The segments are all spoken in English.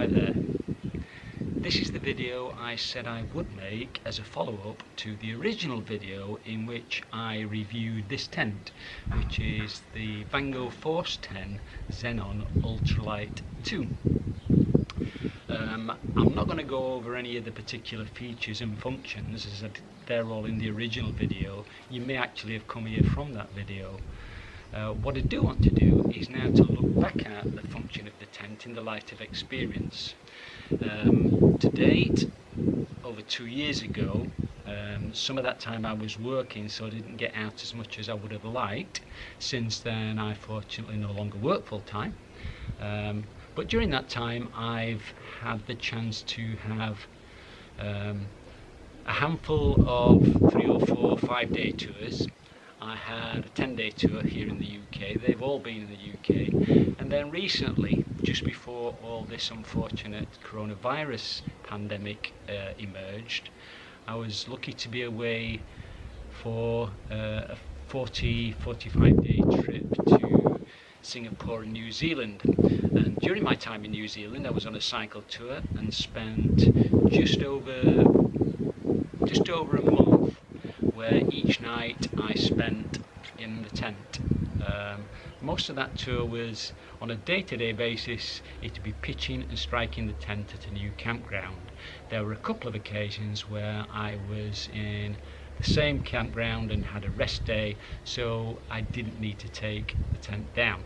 Hi there. This is the video I said I would make as a follow-up to the original video in which I reviewed this tent, which is the Vango Force 10 Xenon Ultralight 2. Um, I'm not going to go over any of the particular features and functions as they're all in the original video. You may actually have come here from that video. Uh, what I do want to do is now to look back at the function of the tent in the light of experience. Um, to date, over two years ago, um, some of that time I was working so I didn't get out as much as I would have liked. Since then I fortunately no longer work full time. Um, but during that time I've had the chance to have um, a handful of three or four five day tours I had a 10 day tour here in the UK, they've all been in the UK, and then recently, just before all this unfortunate coronavirus pandemic uh, emerged, I was lucky to be away for uh, a 40 45 day trip to Singapore and New Zealand. And during my time in New Zealand, I was on a cycle tour and spent just over just over a month where each night I spent in the tent. Um, most of that tour was on a day-to-day -day basis it would be pitching and striking the tent at a new campground. There were a couple of occasions where I was in the same campground and had a rest day so I didn't need to take the tent down.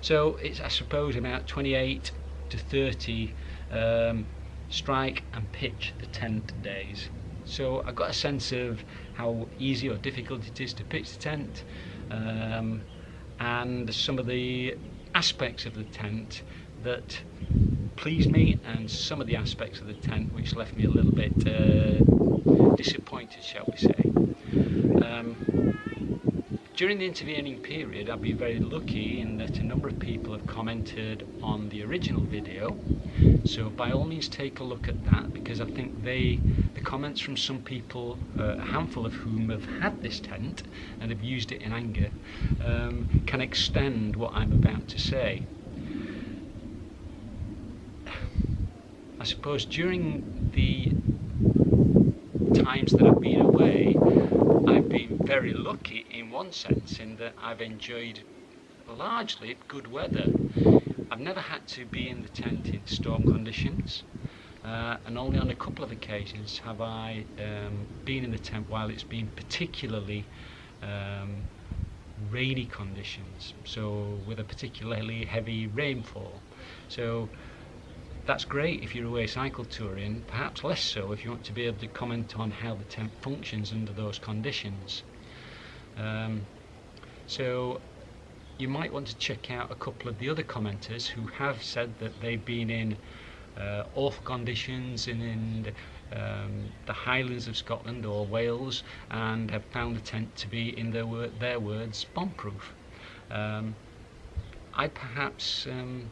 So it's I suppose about 28 to 30 um, strike and pitch the tent days. So I got a sense of how easy or difficult it is to pitch the tent um, and some of the aspects of the tent that pleased me and some of the aspects of the tent which left me a little bit uh, disappointed shall we say. Um, during the intervening period I've been very lucky in that a number of people have commented on the original video. So by all means take a look at that because I think they the comments from some people uh, a handful of whom have had this tent and have used it in anger um, can extend what I'm about to say. I suppose during the times that I've been away I've been very lucky in one sense in that I've enjoyed largely good weather. I've never had to be in the tent in storm conditions uh, and only on a couple of occasions have I um, been in the tent while it's been particularly um, rainy conditions so with a particularly heavy rainfall so that's great if you're away cycle touring, perhaps less so if you want to be able to comment on how the tent functions under those conditions. Um, so you might want to check out a couple of the other commenters who have said that they've been in uh, awful conditions in, in um, the Highlands of Scotland or Wales and have found the tent to be, in their, wor their words, bomb-proof. Um, I perhaps um,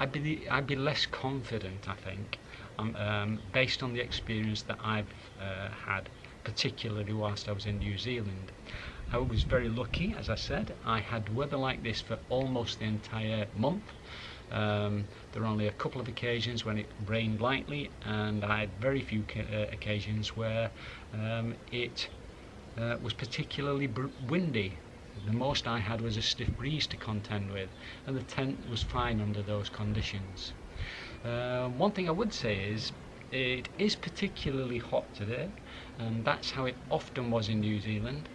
I'd be I'd be less confident I think um, um, based on the experience that I've uh, had particularly whilst I was in New Zealand. I was very lucky as I said. I had weather like this for almost the entire month. Um, there were only a couple of occasions when it rained lightly and I had very few uh, occasions where um, it uh, was particularly windy the most I had was a stiff breeze to contend with, and the tent was fine under those conditions. Uh, one thing I would say is, it is particularly hot today, and that's how it often was in New Zealand.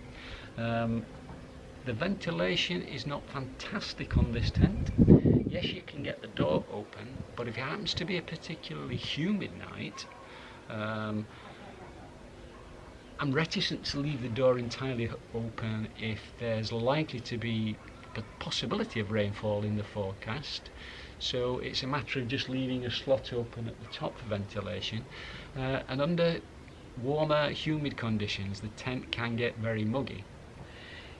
Um, the ventilation is not fantastic on this tent. Yes, you can get the door open, but if it happens to be a particularly humid night, um, I'm reticent to leave the door entirely open if there's likely to be the possibility of rainfall in the forecast. So it's a matter of just leaving a slot open at the top for ventilation uh, and under warmer humid conditions the tent can get very muggy.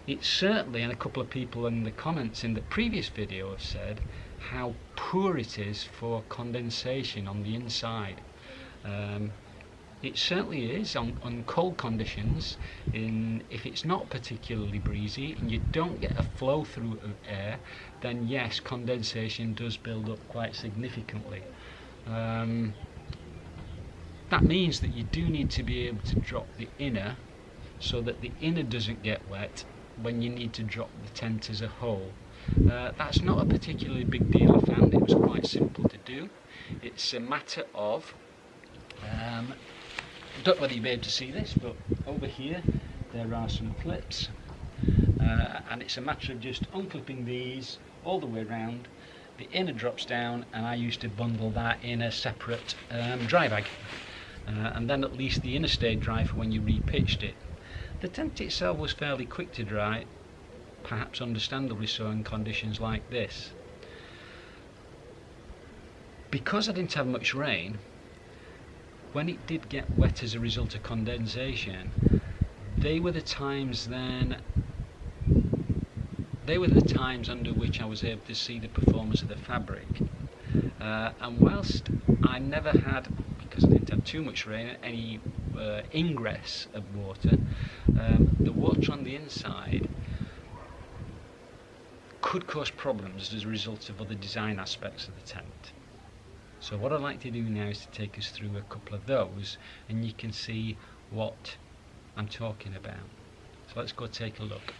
It's certainly and a couple of people in the comments in the previous video have said how poor it is for condensation on the inside. Um, it certainly is on, on cold conditions in if it's not particularly breezy and you don't get a flow through of air then yes condensation does build up quite significantly. Um, that means that you do need to be able to drop the inner so that the inner doesn't get wet when you need to drop the tent as a whole. Uh, that's not a particularly big deal I found it was quite simple to do. It's a matter of um, I don't know whether you'll be able to see this but over here there are some clips uh, and it's a matter of just unclipping these all the way around the inner drops down and I used to bundle that in a separate um, dry bag. Uh, and then at least the inner stayed dry for when you repitched it. The tent itself was fairly quick to dry perhaps understandably so in conditions like this. Because I didn't have much rain when it did get wet as a result of condensation, they were the times then they were the times under which I was able to see the performance of the fabric. Uh, and whilst I never had, because I didn't have too much rain, any uh, ingress of water, um, the water on the inside could cause problems as a result of other design aspects of the tent. So what I'd like to do now is to take us through a couple of those and you can see what I'm talking about. So let's go take a look.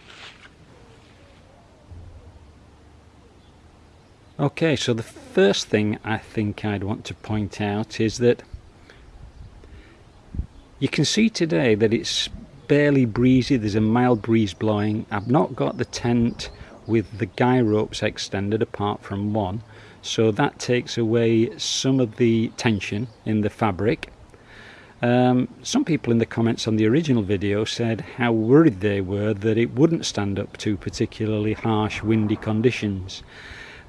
Okay, so the first thing I think I'd want to point out is that you can see today that it's barely breezy, there's a mild breeze blowing. I've not got the tent with the guy ropes extended apart from one so that takes away some of the tension in the fabric. Um, some people in the comments on the original video said how worried they were that it wouldn't stand up to particularly harsh windy conditions.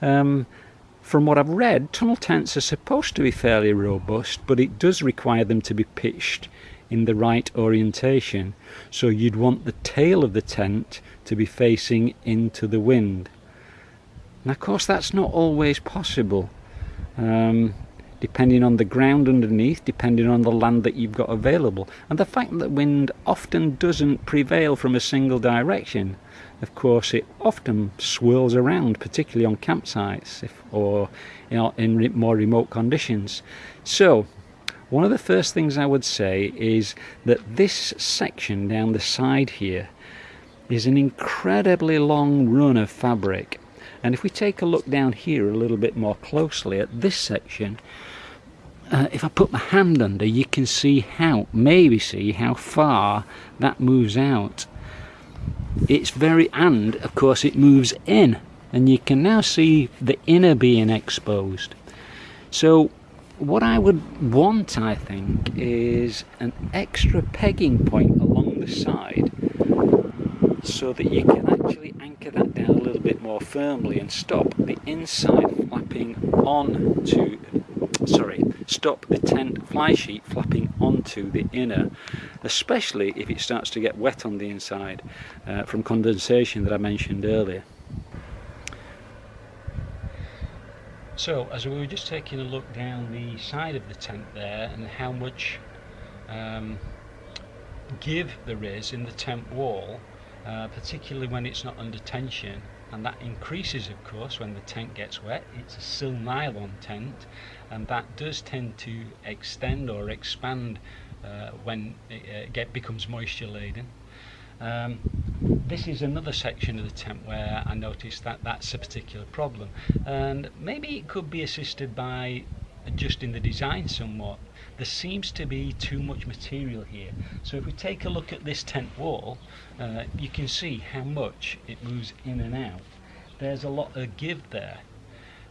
Um, from what I've read tunnel tents are supposed to be fairly robust but it does require them to be pitched in the right orientation. So you'd want the tail of the tent to be facing into the wind and of course that's not always possible um, depending on the ground underneath depending on the land that you've got available. And the fact that wind often doesn't prevail from a single direction of course it often swirls around particularly on campsites if, or you know, in more remote conditions. So one of the first things I would say is that this section down the side here is an incredibly long run of fabric and if we take a look down here a little bit more closely at this section uh, if I put my hand under you can see how maybe see how far that moves out. It's very and of course it moves in. And you can now see the inner being exposed. So what I would want I think is an extra pegging point along the side so that you can actually anchor that down a little bit more firmly and stop the inside flapping on to sorry stop the tent fly sheet flapping onto the inner especially if it starts to get wet on the inside uh, from condensation that I mentioned earlier. So as we were just taking a look down the side of the tent there and how much um, give there is in the tent wall uh, particularly when it's not under tension. And that increases of course when the tent gets wet. It's a sil nylon tent and that does tend to extend or expand uh, when it uh, get, becomes moisture laden. Um, this is another section of the tent where I noticed that that's a particular problem. And maybe it could be assisted by adjusting the design somewhat there seems to be too much material here. So if we take a look at this tent wall uh, you can see how much it moves in and out. There's a lot of give there.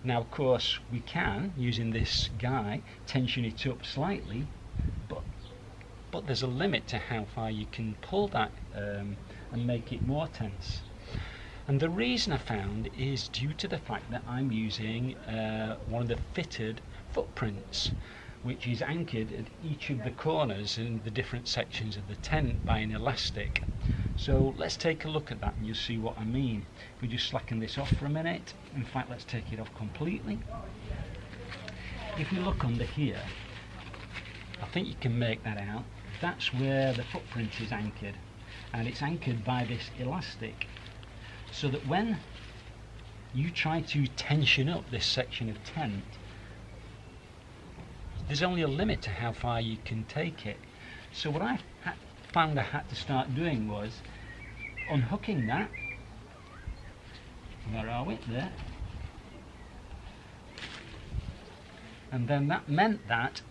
Now of course we can using this guy tension it up slightly but but there's a limit to how far you can pull that um, and make it more tense. And the reason I found is due to the fact that I'm using uh, one of the fitted footprints which is anchored at each of the corners in the different sections of the tent by an elastic. So let's take a look at that and you'll see what I mean. If we just slacken this off for a minute, in fact let's take it off completely. If we look under here, I think you can make that out that's where the footprint is anchored and it's anchored by this elastic so that when you try to tension up this section of tent there's only a limit to how far you can take it so what I found I had to start doing was unhooking that where are we? There. And then that meant that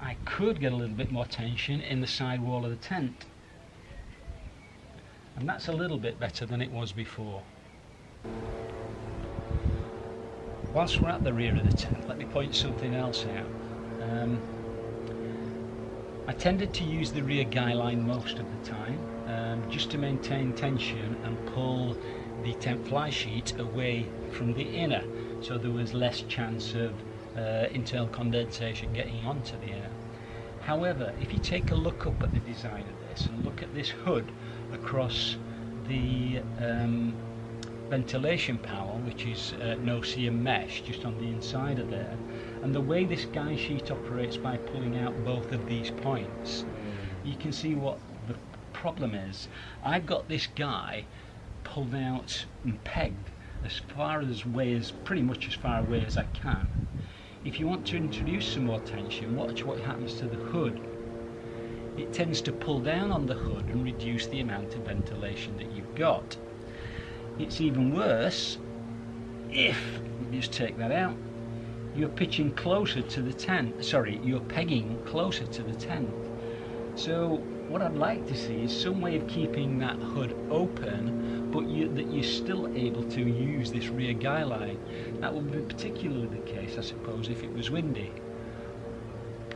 I could get a little bit more tension in the side wall of the tent. And that's a little bit better than it was before. Whilst we're at the rear of the tent, let me point something else out. Um, I tended to use the rear guy line most of the time, um, just to maintain tension and pull the tent fly sheet away from the inner so there was less chance of uh, internal condensation getting onto the inner. However, if you take a look up at the design of this and look at this hood across the um, ventilation panel, which is uh, no-see-um mesh just on the inside of there, and the way this guy sheet operates by pulling out both of these points, you can see what the problem is. I've got this guy pulled out and pegged as far as way as pretty much as far away as I can. If you want to introduce some more tension, watch what happens to the hood. It tends to pull down on the hood and reduce the amount of ventilation that you've got. It's even worse if, just take that out, you're pitching closer to the tent, sorry, you're pegging closer to the tent. So what I'd like to see is some way of keeping that hood open but you, that you're still able to use this rear guy line. That would be particularly the case I suppose if it was windy.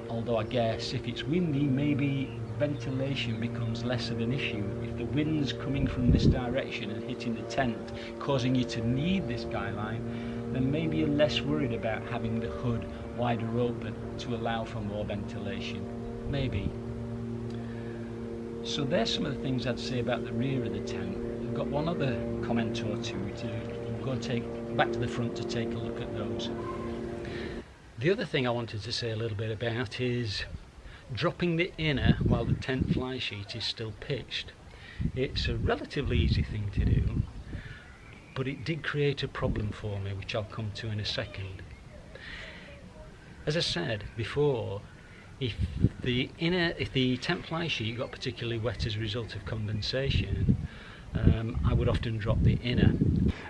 Although I guess if it's windy maybe ventilation becomes less of an issue. If the wind's coming from this direction and hitting the tent causing you to need this guy line then maybe you're less worried about having the hood wider open to allow for more ventilation. Maybe. So there's some of the things I'd say about the rear of the tent. I've got one other comment or two to go take back to the front to take a look at those. The other thing I wanted to say a little bit about is dropping the inner while the tent fly sheet is still pitched. It's a relatively easy thing to do, but it did create a problem for me, which I'll come to in a second. As I said before, if the inner, if the tent fly sheet got particularly wet as a result of condensation, um, I would often drop the inner.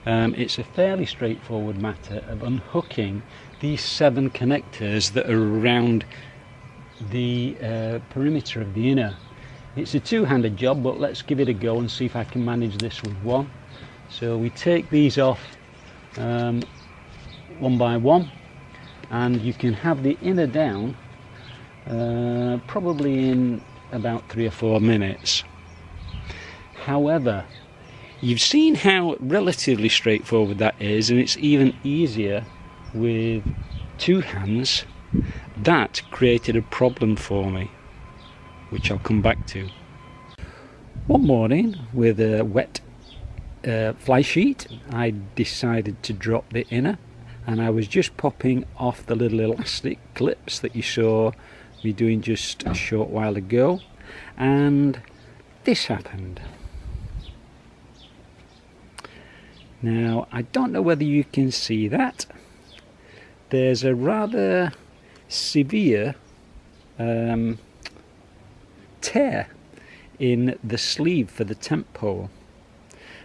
Um, it's a fairly straightforward matter of unhooking these seven connectors that are around the uh, perimeter of the inner. It's a two-handed job, but let's give it a go and see if I can manage this with one. So we take these off um, one by one, and you can have the inner down uh, probably in about three or four minutes. However, you've seen how relatively straightforward that is, and it's even easier with two hands. That created a problem for me, which I'll come back to. One morning, with a wet uh, fly sheet, I decided to drop the inner, and I was just popping off the little elastic clips that you saw me doing just a short while ago and this happened now I don't know whether you can see that there's a rather severe um, tear in the sleeve for the tent pole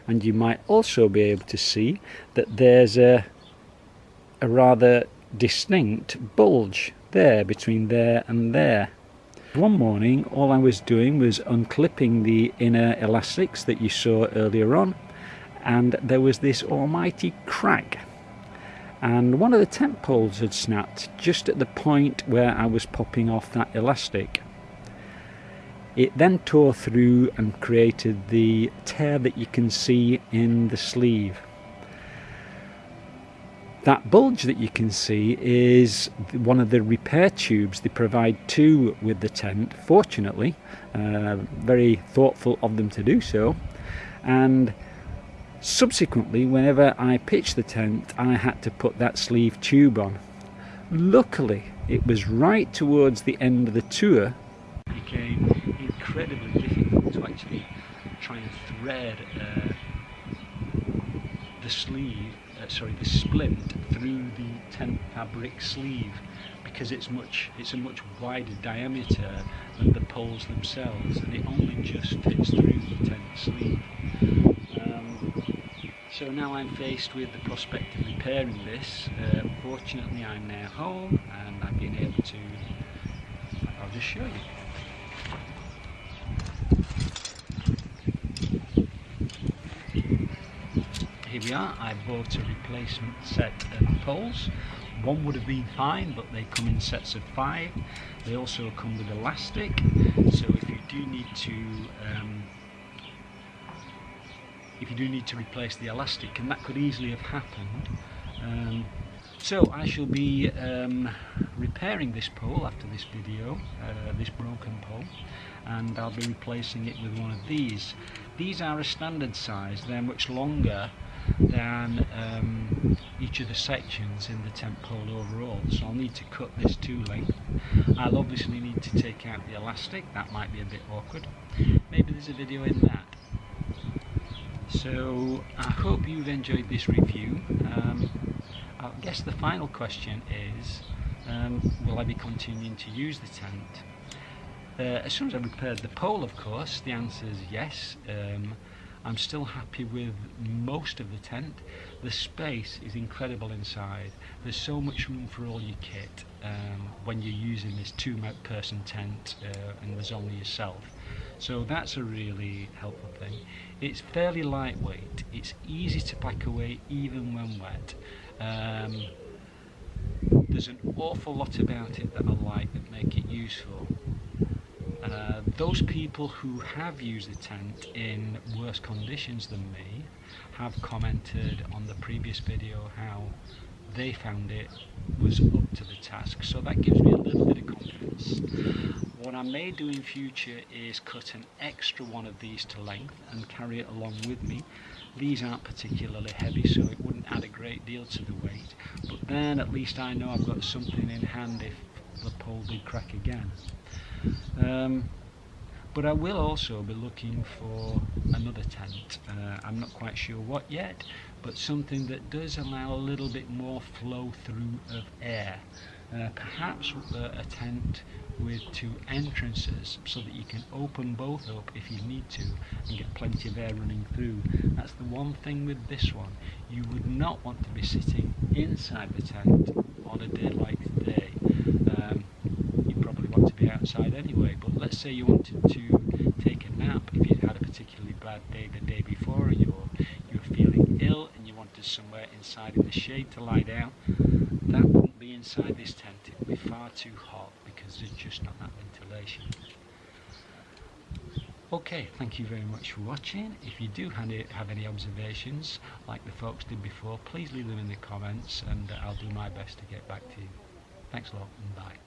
and you might also be able to see that there's a, a rather distinct bulge there between there and there. One morning all I was doing was unclipping the inner elastics that you saw earlier on and there was this almighty crack and one of the tent poles had snapped just at the point where I was popping off that elastic. It then tore through and created the tear that you can see in the sleeve. That bulge that you can see is one of the repair tubes they provide two with the tent, fortunately, uh, very thoughtful of them to do so. And subsequently, whenever I pitched the tent, I had to put that sleeve tube on. luckily it was right towards the end of the tour it became incredibly difficult to actually try and thread uh, the sleeve uh, sorry the splint through the tent fabric sleeve because it's much it's a much wider diameter than the poles themselves and it only just fits through the tent sleeve so now I'm faced with the prospect of repairing this. Uh, fortunately I'm now home and I've been able to I'll just show you. Here we are. I bought a replacement set of poles. One would have been fine but they come in sets of five. They also come with elastic so if you do need to um, if you do need to replace the elastic and that could easily have happened. Um, so I shall be um, repairing this pole after this video, uh, this broken pole, and I'll be replacing it with one of these. These are a standard size, they're much longer than um, each of the sections in the tent pole overall so I'll need to cut this to length. I'll obviously need to take out the elastic. That might be a bit awkward. Maybe there's a video in that so I hope you've enjoyed this review. Um, I guess the final question is um, will I be continuing to use the tent? Uh, as soon as I repaired the pole of course the answer is yes. Um, I'm still happy with most of the tent. The space is incredible inside. There's so much room for all your kit um, when you're using this two person tent uh, and there's only yourself. So that's a really helpful thing. It's fairly lightweight. It's easy to pack away even when wet. Um, there's an awful lot about it that I like that make it useful. Uh, those people who have used the tent in worse conditions than me have commented on the previous video how they found it was up to the task. So that gives me a little bit of confidence. What I may do in future is cut an extra one of these to length and carry it along with me. These aren't particularly heavy so it wouldn't add a great deal to the weight but then at least I know I've got something in hand if the pole did crack again um, but I will also be looking for another tent. Uh, I'm not quite sure what yet, but something that does allow a little bit more flow through of air. Uh, perhaps uh, a tent with two entrances so that you can open both up if you need to and get plenty of air running through. That's the one thing with this one. You would not want to be sitting inside the tent on a day like today outside anyway but let's say you wanted to take a nap if you had a particularly bad day the day before and you're you're feeling ill and you wanted somewhere inside in the shade to lie down that wouldn't be inside this tent it would be far too hot because there's just not that ventilation Okay, thank you very much for watching. If you do have any observations, like the folks did before, please leave them in the comments and I'll do my best to get back to you. Thanks a lot and bye.